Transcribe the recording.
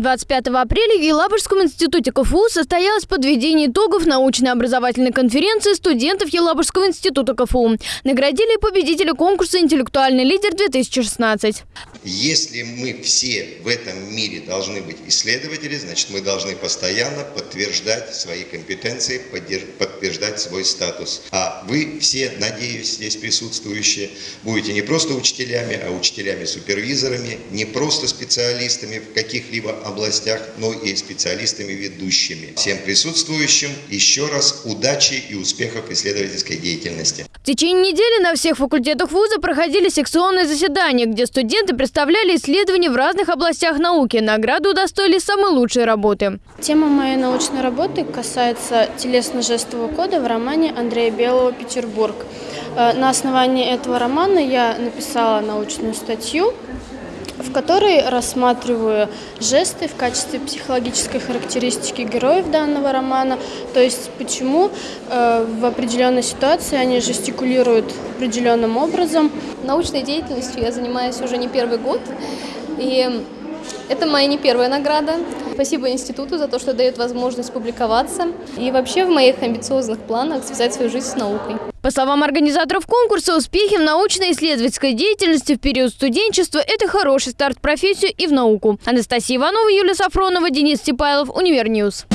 25 апреля в Елабужском институте КФУ состоялось подведение итогов научно-образовательной конференции студентов Елабужского института КФУ. Наградили победителя конкурса «Интеллектуальный лидер-2016». Если мы все в этом мире должны быть исследователи, значит мы должны постоянно подтверждать свои компетенции, подтверждать свой статус. А вы все, надеюсь, здесь присутствующие, будете не просто учителями, а учителями-супервизорами, не просто специалистами в каких-либо областях, но и специалистами ведущими. Всем присутствующим еще раз удачи и успехов исследовательской деятельности. В течение недели на всех факультетах вуза проходили секционные заседания, где студенты представляли исследования в разных областях науки. Награды удостоили самые лучшие работы. Тема моей научной работы касается телесно-жестового кода в романе Андрея Белого «Петербург». Э, на основании этого романа я написала научную статью в которой рассматриваю жесты в качестве психологической характеристики героев данного романа, то есть почему э, в определенной ситуации они жестикулируют определенным образом. Научной деятельностью я занимаюсь уже не первый год, и это моя не первая награда. Спасибо институту за то, что дает возможность публиковаться. И вообще в моих амбициозных планах связать свою жизнь с наукой. По словам организаторов конкурса, успехи в научно-исследовательской деятельности в период студенчества – это хороший старт в профессию и в науку. Анастасия Иванова, Юлия Сафронова, Денис Степайлов, Univer News.